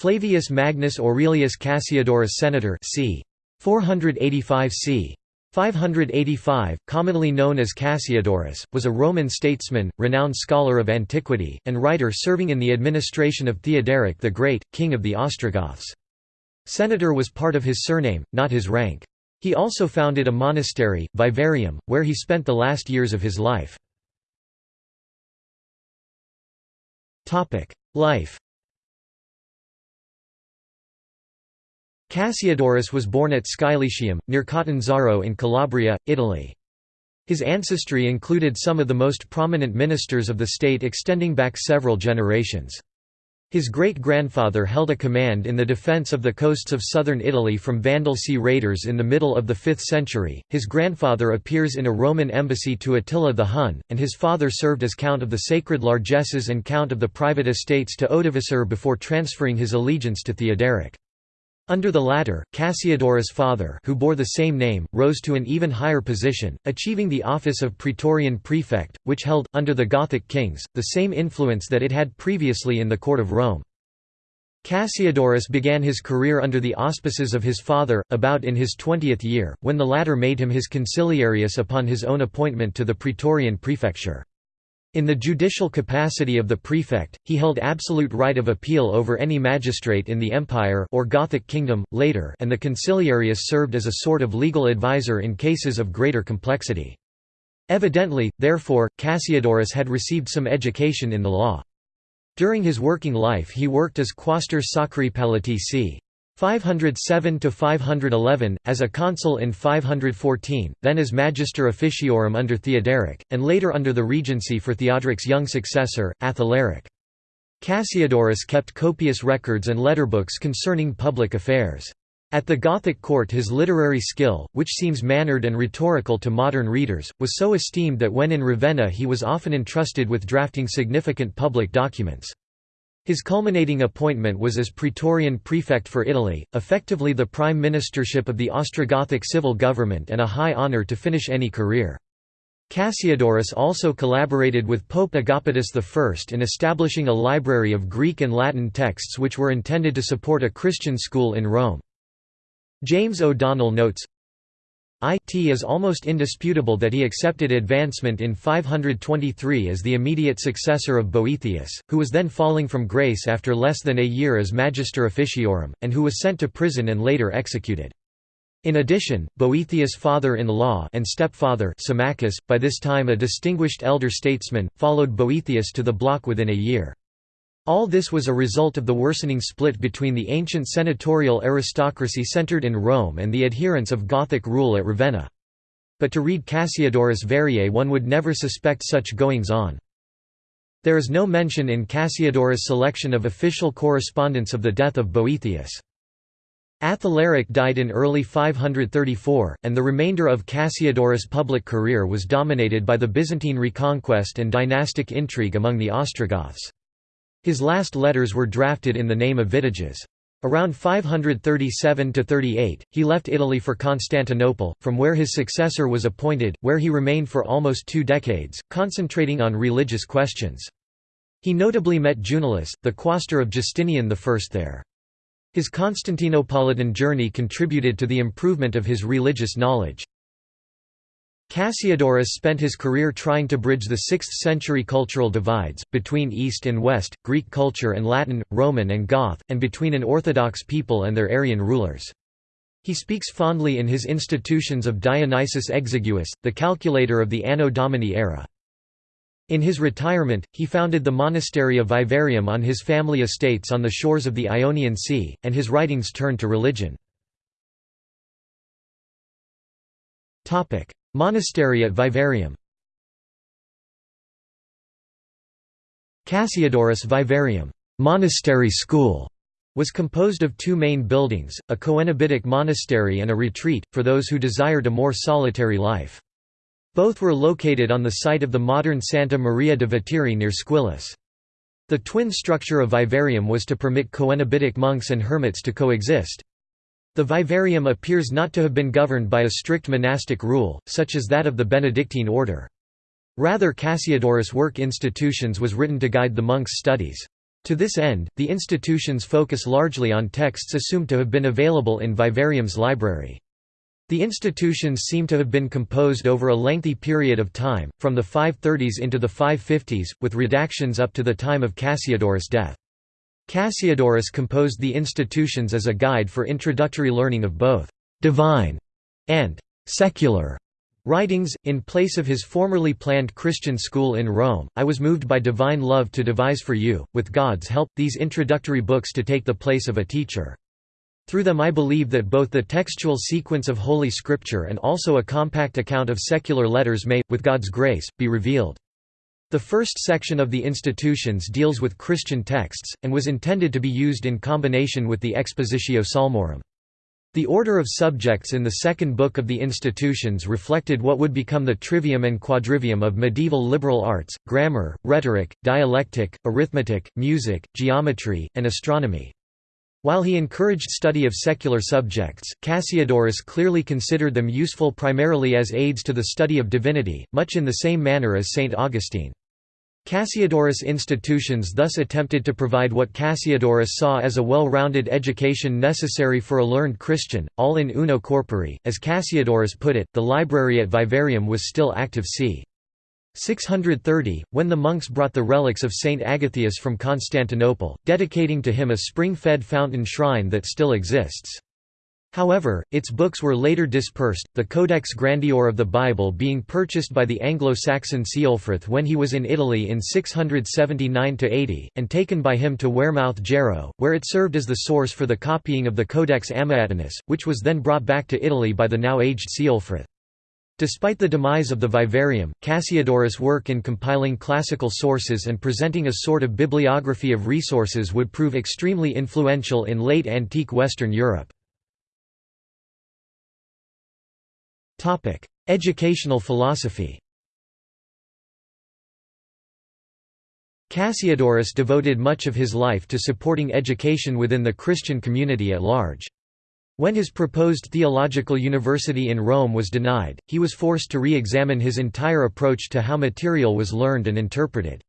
Flavius Magnus Aurelius Cassiodorus Senator c. 485 c. 585, commonly known as Cassiodorus, was a Roman statesman, renowned scholar of antiquity, and writer serving in the administration of Theoderic the Great, king of the Ostrogoths. Senator was part of his surname, not his rank. He also founded a monastery, Vivarium, where he spent the last years of his life. Life Cassiodorus was born at Scylletium, near Catanzaro in Calabria, Italy. His ancestry included some of the most prominent ministers of the state extending back several generations. His great-grandfather held a command in the defense of the coasts of southern Italy from Vandal sea raiders in the middle of the 5th century. His grandfather appears in a Roman embassy to Attila the Hun, and his father served as count of the sacred largesses and count of the private estates to Odovacar before transferring his allegiance to Theoderic. Under the latter, Cassiodorus' father who bore the same name, rose to an even higher position, achieving the office of praetorian prefect, which held, under the Gothic kings, the same influence that it had previously in the court of Rome. Cassiodorus began his career under the auspices of his father, about in his twentieth year, when the latter made him his conciliarius upon his own appointment to the praetorian prefecture. In the judicial capacity of the prefect, he held absolute right of appeal over any magistrate in the empire or Gothic kingdom, later and the conciliarius served as a sort of legal advisor in cases of greater complexity. Evidently, therefore, Cassiodorus had received some education in the law. During his working life he worked as quaestor sacri palatii 507–511, as a consul in 514, then as magister officiorum under Theoderic, and later under the regency for Theodoric's young successor, Athalaric. Cassiodorus kept copious records and letterbooks concerning public affairs. At the Gothic court his literary skill, which seems mannered and rhetorical to modern readers, was so esteemed that when in Ravenna he was often entrusted with drafting significant public documents. His culminating appointment was as Praetorian Prefect for Italy, effectively the prime ministership of the Ostrogothic civil government and a high honour to finish any career. Cassiodorus also collaborated with Pope Agapitus I in establishing a library of Greek and Latin texts which were intended to support a Christian school in Rome. James O'Donnell notes, it is almost indisputable that he accepted advancement in 523 as the immediate successor of Boethius, who was then falling from grace after less than a year as Magister Officiorum, and who was sent to prison and later executed. In addition, Boethius' father-in-law and stepfather Symmachus, by this time a distinguished elder statesman, followed Boethius to the block within a year. All this was a result of the worsening split between the ancient senatorial aristocracy centered in Rome and the adherents of Gothic rule at Ravenna. But to read Cassiodorus Variae one would never suspect such goings-on. There is no mention in Cassiodorus' selection of official correspondence of the death of Boethius. Athalaric died in early 534, and the remainder of Cassiodorus' public career was dominated by the Byzantine reconquest and dynastic intrigue among the Ostrogoths. His last letters were drafted in the name of Vitiges. Around 537–38, he left Italy for Constantinople, from where his successor was appointed, where he remained for almost two decades, concentrating on religious questions. He notably met Junillus, the quaestor of Justinian I there. His Constantinopolitan journey contributed to the improvement of his religious knowledge. Cassiodorus spent his career trying to bridge the 6th-century cultural divides, between East and West, Greek culture and Latin, Roman and Goth, and between an Orthodox people and their Arian rulers. He speaks fondly in his institutions of Dionysius Exiguus, the calculator of the Anno Domini era. In his retirement, he founded the monastery of Vivarium on his family estates on the shores of the Ionian Sea, and his writings turned to religion. Monastery at Vivarium Cassiodorus Vivarium monastery school was composed of two main buildings, a coenobitic monastery and a retreat, for those who desired a more solitary life. Both were located on the site of the modern Santa Maria de Vetere near Squillace. The twin structure of vivarium was to permit coenobitic monks and hermits to coexist. The vivarium appears not to have been governed by a strict monastic rule, such as that of the Benedictine order. Rather Cassiodorus' work institutions was written to guide the monks' studies. To this end, the institutions focus largely on texts assumed to have been available in Vivarium's library. The institutions seem to have been composed over a lengthy period of time, from the 530s into the 550s, with redactions up to the time of Cassiodorus' death. Cassiodorus composed the institutions as a guide for introductory learning of both «divine» and «secular» Writings, in place of his formerly planned Christian school in Rome, I was moved by divine love to devise for you, with God's help, these introductory books to take the place of a teacher. Through them I believe that both the textual sequence of Holy Scripture and also a compact account of secular letters may, with God's grace, be revealed. The first section of the institutions deals with Christian texts, and was intended to be used in combination with the Expositio Psalmorum. The order of subjects in the second book of the institutions reflected what would become the trivium and quadrivium of medieval liberal arts, grammar, rhetoric, dialectic, arithmetic, music, geometry, and astronomy. While he encouraged study of secular subjects, Cassiodorus clearly considered them useful primarily as aids to the study of divinity, much in the same manner as St. Augustine. Cassiodorus institutions thus attempted to provide what Cassiodorus saw as a well-rounded education necessary for a learned Christian, all in uno corpore. As Cassiodorus put it, the library at Vivarium was still active c. 630, when the monks brought the relics of Saint Agathius from Constantinople, dedicating to him a spring-fed fountain shrine that still exists. However, its books were later dispersed, the Codex Grandior of the Bible being purchased by the Anglo-Saxon Ceolfrith when he was in Italy in 679–80, and taken by him to Wearmouth Jarrow, where it served as the source for the copying of the Codex Amiatinus, which was then brought back to Italy by the now aged Ceolfrith. Despite the demise of the vivarium, Cassiodorus' work in compiling classical sources and presenting a sort of bibliography of resources would prove extremely influential in late antique Western Europe. Educational philosophy Cassiodorus devoted much of his life to supporting education within the Christian community at large. When his proposed theological university in Rome was denied, he was forced to re-examine his entire approach to how material was learned and interpreted.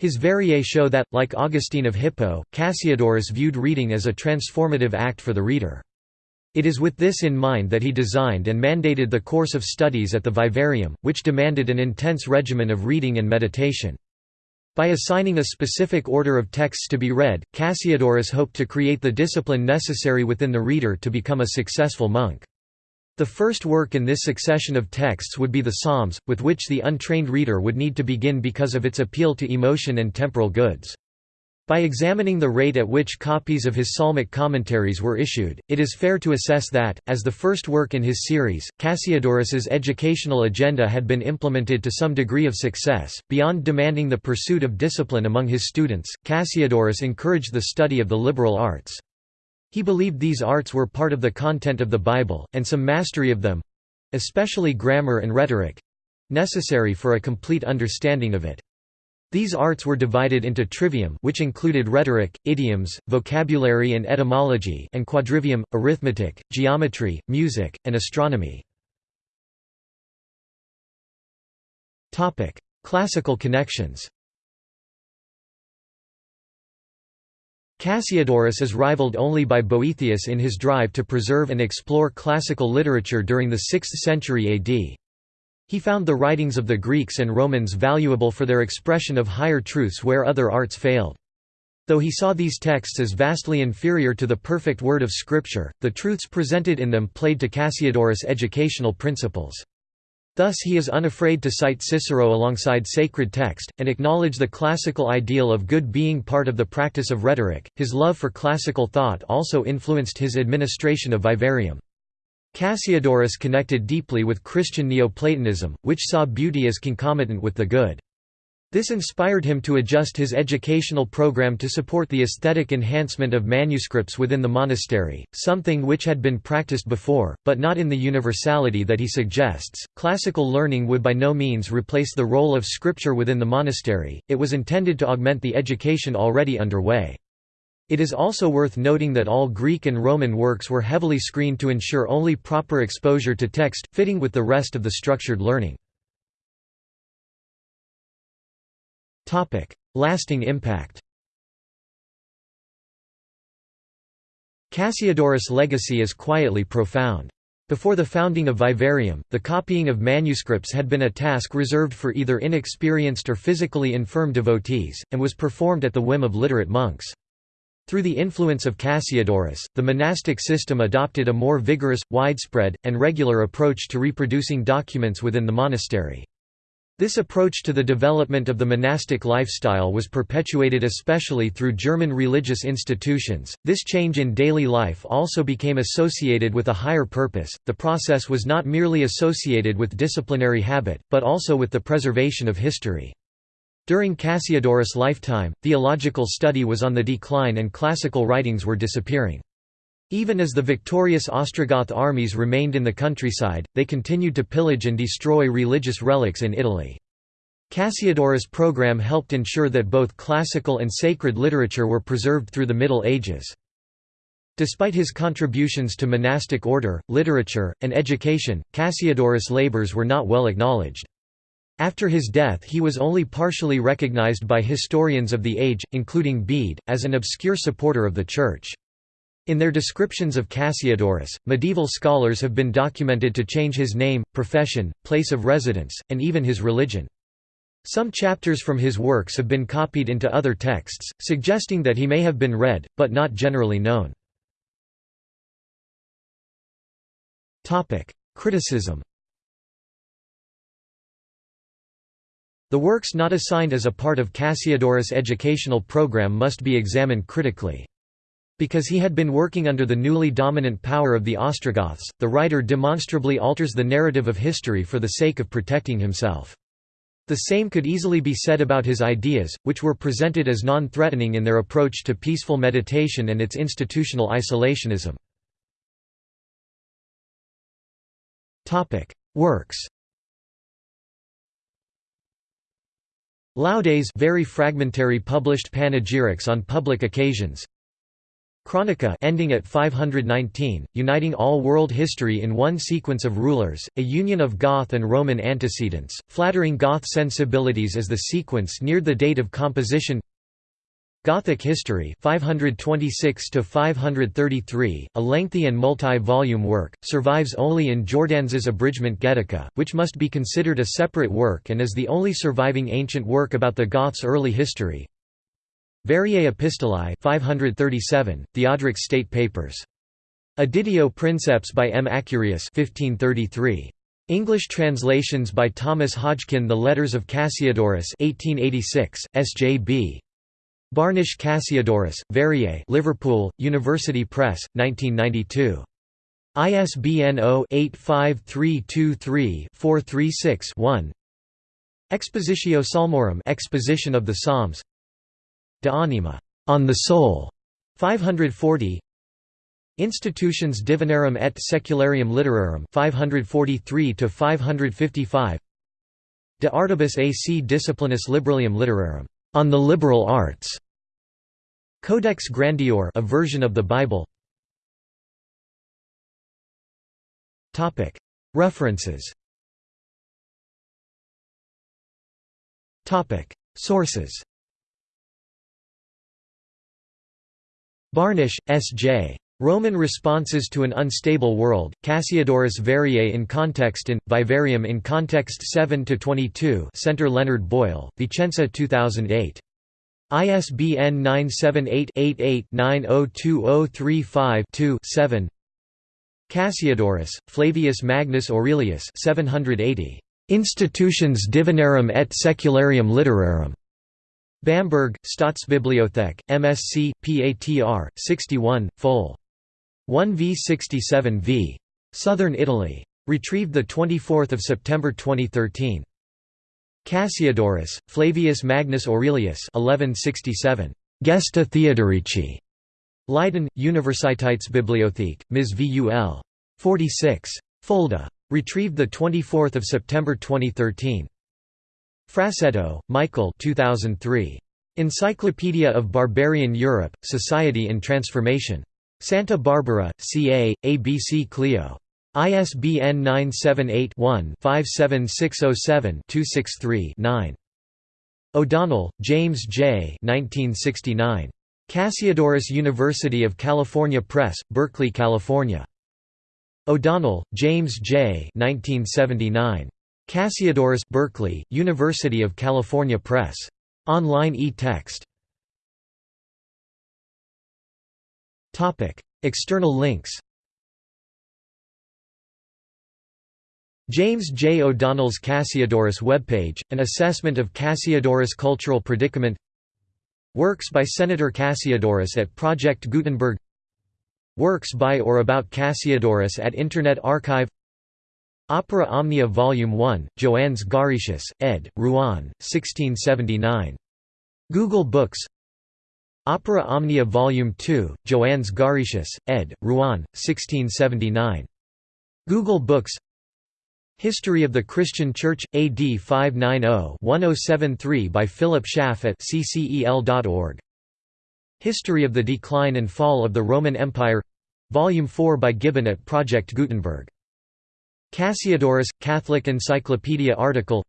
His Variae show that, like Augustine of Hippo, Cassiodorus viewed reading as a transformative act for the reader. It is with this in mind that he designed and mandated the course of studies at the Vivarium, which demanded an intense regimen of reading and meditation. By assigning a specific order of texts to be read, Cassiodorus hoped to create the discipline necessary within the reader to become a successful monk. The first work in this succession of texts would be the Psalms, with which the untrained reader would need to begin because of its appeal to emotion and temporal goods. By examining the rate at which copies of his psalmic commentaries were issued, it is fair to assess that, as the first work in his series, Cassiodorus's educational agenda had been implemented to some degree of success. Beyond demanding the pursuit of discipline among his students, Cassiodorus encouraged the study of the liberal arts. He believed these arts were part of the content of the Bible, and some mastery of them especially grammar and rhetoric necessary for a complete understanding of it. These arts were divided into trivium which included rhetoric, idioms, vocabulary and etymology and quadrivium, arithmetic, geometry, music, and astronomy. Classical connections Cassiodorus is rivaled only by Boethius in his drive to preserve and explore classical literature during the 6th century AD. He found the writings of the Greeks and Romans valuable for their expression of higher truths where other arts failed. Though he saw these texts as vastly inferior to the perfect word of Scripture, the truths presented in them played to Cassiodorus' educational principles. Thus he is unafraid to cite Cicero alongside sacred text, and acknowledge the classical ideal of good being part of the practice of rhetoric. His love for classical thought also influenced his administration of Vivarium. Cassiodorus connected deeply with Christian Neoplatonism, which saw beauty as concomitant with the good. This inspired him to adjust his educational program to support the aesthetic enhancement of manuscripts within the monastery, something which had been practiced before, but not in the universality that he suggests. Classical learning would by no means replace the role of scripture within the monastery, it was intended to augment the education already underway. It is also worth noting that all Greek and Roman works were heavily screened to ensure only proper exposure to text, fitting with the rest of the structured learning. Lasting impact Cassiodorus' legacy is quietly profound. Before the founding of Vivarium, the copying of manuscripts had been a task reserved for either inexperienced or physically infirm devotees, and was performed at the whim of literate monks. Through the influence of Cassiodorus, the monastic system adopted a more vigorous, widespread, and regular approach to reproducing documents within the monastery. This approach to the development of the monastic lifestyle was perpetuated especially through German religious institutions. This change in daily life also became associated with a higher purpose. The process was not merely associated with disciplinary habit, but also with the preservation of history. During Cassiodorus' lifetime, theological study was on the decline and classical writings were disappearing. Even as the victorious Ostrogoth armies remained in the countryside, they continued to pillage and destroy religious relics in Italy. Cassiodorus' program helped ensure that both classical and sacred literature were preserved through the Middle Ages. Despite his contributions to monastic order, literature, and education, Cassiodorus' labors were not well acknowledged. After his death he was only partially recognized by historians of the age, including Bede, as an obscure supporter of the Church. In their descriptions of Cassiodorus, medieval scholars have been documented to change his name, profession, place of residence, and even his religion. Some chapters from his works have been copied into other texts, suggesting that he may have been read, but not generally known. Criticism The works not assigned as a part of Cassiodorus' educational program must be examined critically. Because he had been working under the newly dominant power of the Ostrogoths, the writer demonstrably alters the narrative of history for the sake of protecting himself. The same could easily be said about his ideas, which were presented as non-threatening in their approach to peaceful meditation and its institutional isolationism. Works Laudes very fragmentary published panegyrics on public occasions. Chronica ending at 519, uniting all world history in one sequence of rulers, a union of Goth and Roman antecedents, flattering Goth sensibilities as the sequence neared the date of composition Gothic History 526 533, a lengthy and multi-volume work, survives only in Jordanes's abridgment Getica, which must be considered a separate work and is the only surviving ancient work about the Goths' early history. Variae Epistolae 537, Theodoric State Papers. Editio Princeps by M. Accurius 1533. English translations by Thomas Hodgkin The Letters of Cassiodorus 1886, S.J.B. Barnish Cassiodorus, Variae Liverpool, University Press, 1992. ISBN 0-85323-436-1 Expositio Psalmorum Exposition of the Psalms De Anima, on the Soul, 540. Institutions Divinarum et Secularium Literarum, 543 to 555. De Artibus ac Disciplinis Liberalium Literarum, on the liberal arts. Codex Grandior, a version of the Bible. Topic: References. Topic: Sources. Barnish, S. J. Roman Responses to an Unstable World, Cassiodorus Variae in Context in, Vivarium in Context 7–22 Centre Leonard Boyle, Vicenza 2008. ISBN 978-88-902035-2-7 Cassiodorus, Flavius Magnus Aurelius 780. Institutions Divinarum et Secularium Literarum. Bamberg, Staatsbibliothek, MSc, PATR, 61, Fol. 1 v 67 v. Southern Italy. Retrieved 24 September 2013. Cassiodorus, Flavius Magnus Aurelius 1167. Gesta Theodorici. Leiden, Universitätsbibliothek, Ms. VUL. 46. Fulda. Retrieved 24 September 2013. Frassetto, Michael 2003. Encyclopedia of Barbarian Europe, Society in Transformation. Santa Barbara, CA, ABC Clio. ISBN 978-1-57607-263-9. O'Donnell, James J. 1969. Cassiodorus University of California Press, Berkeley, California. O'Donnell, James J. 1979. Cassiodorus Berkeley, University of California Press. Online e-text. External links James J. O'Donnell's Cassiodorus webpage, an assessment of Cassiodorus' cultural predicament Works by Senator Cassiodorus at Project Gutenberg Works by or about Cassiodorus at Internet Archive Opera Omnia Volume 1, Joannes Garetius, ed., Rouen, 1679. Google Books Opera Omnia Volume 2, Joannes Garetius, ed., Rouen, 1679. Google Books History of the Christian Church, AD 590-1073 by Philip Schaff at ccel.org. History of the Decline and Fall of the Roman Empire Volume 4 by Gibbon at Project Gutenberg. Cassiodorus, Catholic Encyclopedia article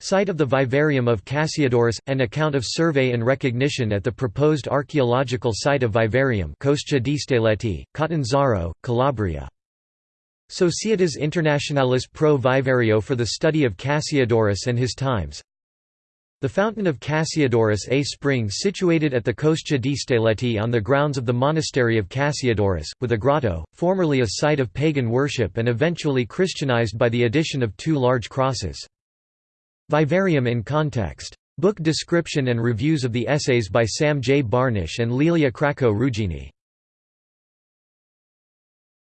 Site of the Vivarium of Cassiodorus, an account of survey and recognition at the proposed archaeological site of Vivarium Coscia di Stalettì, Catanzaro, Calabria Societas Internationalis pro Vivario for the study of Cassiodorus and his times The Fountain of Cassiodorus a spring situated at the Coscia di Stalettì on the grounds of the monastery of Cassiodorus, with a grotto, formerly a site of pagan worship and eventually Christianized by the addition of two large crosses. Vivarium in context. Book description and reviews of the essays by Sam J. Barnish and Lellia Cracco Ruggini